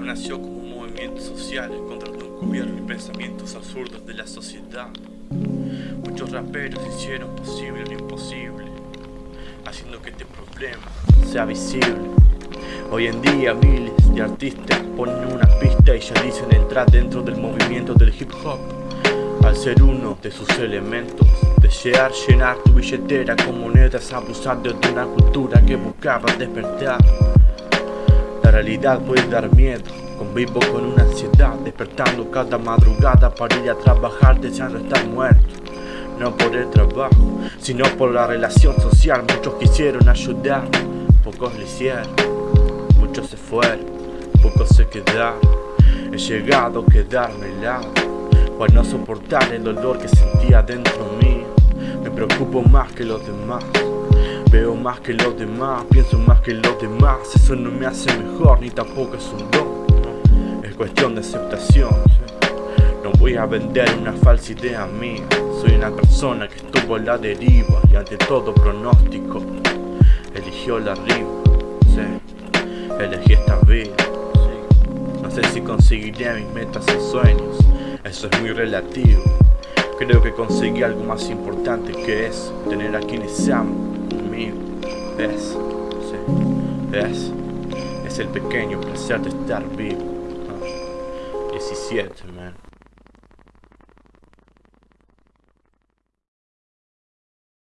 nació como un movimiento social contra el gobierno y pensamientos absurdos de la sociedad. Muchos raperos hicieron posible lo imposible, haciendo que este problema sea visible. Hoy en día miles de artistas ponen una pista y ya dicen entrar dentro del movimiento del hip hop. Al ser uno de sus elementos, desear llenar tu billetera con monedas abusando de una cultura que buscaba despertar. Realidad puede dar miedo, convivo con una ansiedad, despertando cada madrugada para ir a trabajar deseando estar muerto. No por el trabajo, sino por la relación social, muchos quisieron ayudar, pocos lo hicieron, muchos se fueron, pocos se quedaron. He llegado a quedarme helado, para no soportar el dolor que sentía dentro mío. Me preocupo más que los demás. Veo más que los demás, pienso más que los demás. Eso no me hace mejor, ni tampoco es un don. Es cuestión de aceptación. No voy a vender una falsa idea mía. Soy una persona que estuvo en la deriva Y ante todo pronóstico. Eligió la riva, sí. Elegí esta vida, No sé si conseguiré mis metas y sueños. Eso es muy relativo. Creo que conseguí algo más importante que es Tener a quienes aman es, sí, es, es el pequeño placer de estar vivo. 17, man.